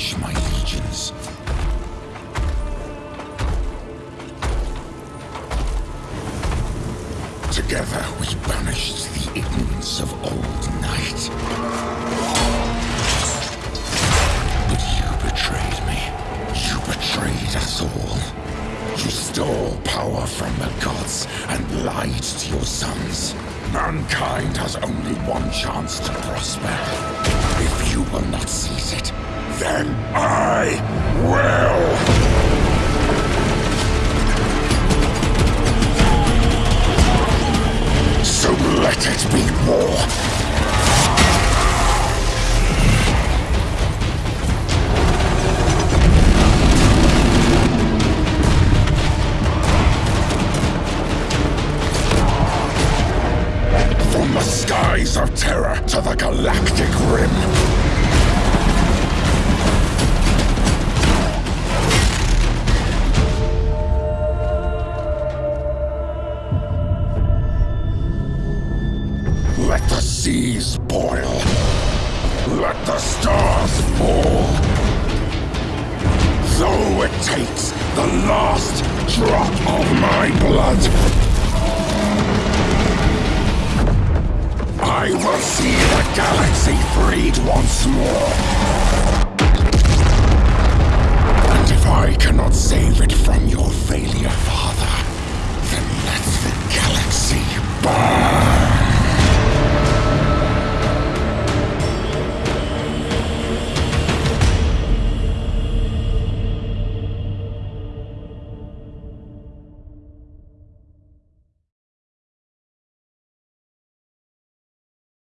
unleash my legions. Together we banished the ignorance of old night. But you betrayed me. You betrayed us all. You stole power from the gods and lied to your sons. Mankind has only one chance to prosper. You will not seize it, then I will! So let it be war! From the skies of terror to the galactic rim. Let the seas boil. Let the stars fall. Though it takes the last drop of my blood. Will see the galaxy freed once more.